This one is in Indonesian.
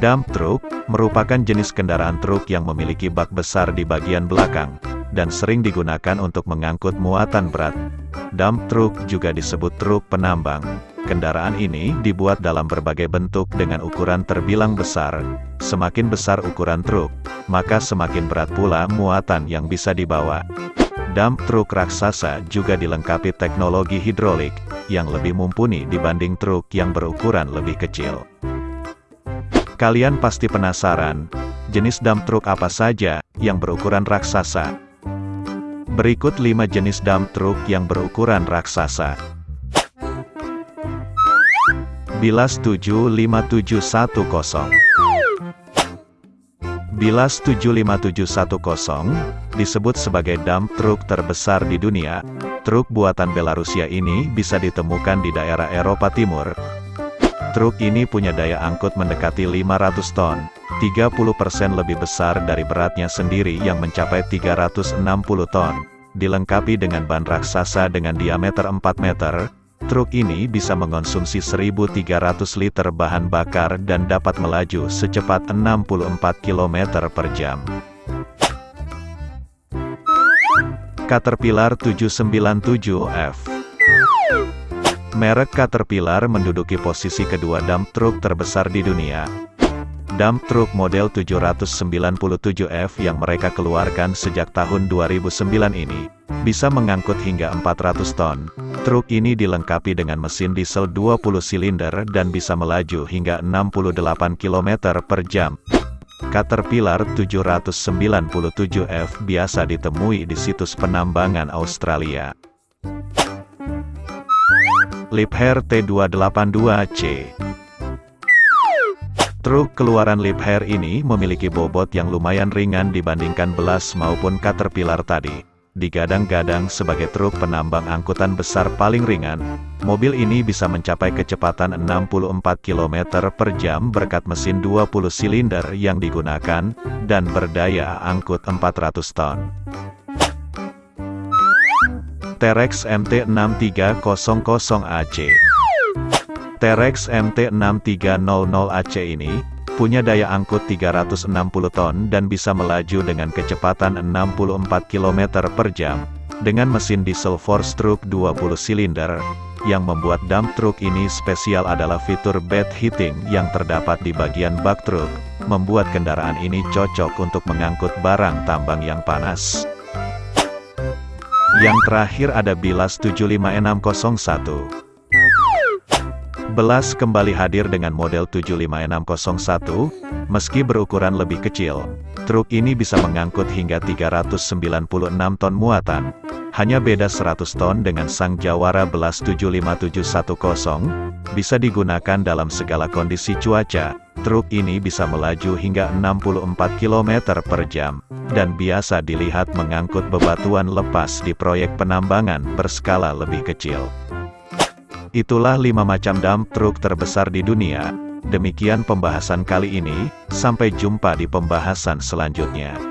Dump truck merupakan jenis kendaraan truk yang memiliki bak besar di bagian belakang dan sering digunakan untuk mengangkut muatan berat. Dump truck juga disebut truk penambang. Kendaraan ini dibuat dalam berbagai bentuk dengan ukuran terbilang besar. Semakin besar ukuran truk, maka semakin berat pula muatan yang bisa dibawa. Dump truk raksasa juga dilengkapi teknologi hidrolik, yang lebih mumpuni dibanding truk yang berukuran lebih kecil. Kalian pasti penasaran, jenis dump truk apa saja yang berukuran raksasa? Berikut 5 jenis dump truk yang berukuran raksasa. Bilas 75710 Bilas 75710 disebut sebagai dump truk terbesar di dunia. Truk buatan Belarusia ini bisa ditemukan di daerah Eropa Timur. Truk ini punya daya angkut mendekati 500 ton, 30% lebih besar dari beratnya sendiri yang mencapai 360 ton. Dilengkapi dengan ban raksasa dengan diameter 4 meter, Truk ini bisa mengonsumsi 1.300 liter bahan bakar dan dapat melaju secepat 64 km per jam. Caterpillar 797F Merek Caterpillar menduduki posisi kedua dump truk terbesar di dunia. Dump truk model 797F yang mereka keluarkan sejak tahun 2009 ini, bisa mengangkut hingga 400 ton, Truk ini dilengkapi dengan mesin diesel 20 silinder dan bisa melaju hingga 68 km per jam. Caterpillar 797F biasa ditemui di situs penambangan Australia. Liebherr T282C Truk keluaran Liebherr ini memiliki bobot yang lumayan ringan dibandingkan Belas maupun Caterpillar tadi digadang-gadang sebagai truk penambang angkutan besar paling ringan, mobil ini bisa mencapai kecepatan 64 km per jam berkat mesin 20 silinder yang digunakan, dan berdaya angkut 400 ton. Terex MT6300AC Terex MT6300AC ini, punya daya angkut 360 ton dan bisa melaju dengan kecepatan 64 km per jam, dengan mesin diesel four-stroke 20 silinder. Yang membuat dump truck ini spesial adalah fitur bed heating yang terdapat di bagian bak truk, membuat kendaraan ini cocok untuk mengangkut barang tambang yang panas. Yang terakhir ada Bilas 75601. Belas kembali hadir dengan model 75601, meski berukuran lebih kecil. Truk ini bisa mengangkut hingga 396 ton muatan. Hanya beda 100 ton dengan sang Jawara Belas 75710, bisa digunakan dalam segala kondisi cuaca. Truk ini bisa melaju hingga 64 km per jam, dan biasa dilihat mengangkut bebatuan lepas di proyek penambangan berskala lebih kecil. Itulah 5 macam dump truck terbesar di dunia. Demikian pembahasan kali ini, sampai jumpa di pembahasan selanjutnya.